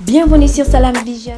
Bienvenue sur Salam Vision.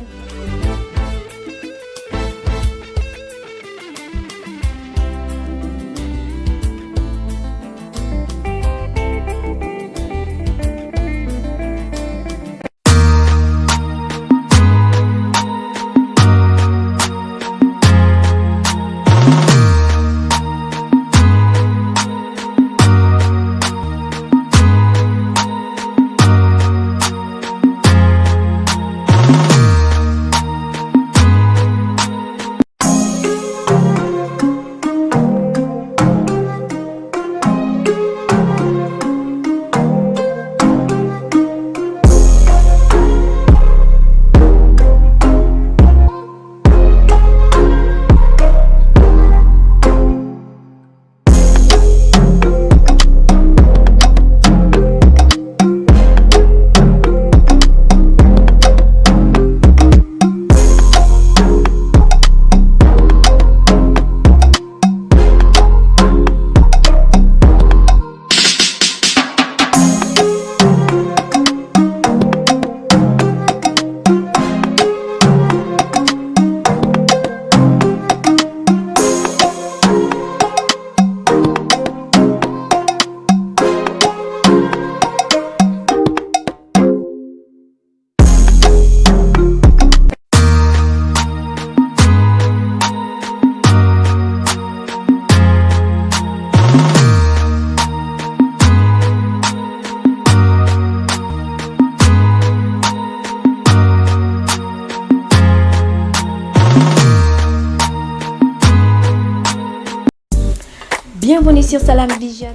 Bienvenue sur Salam Vision.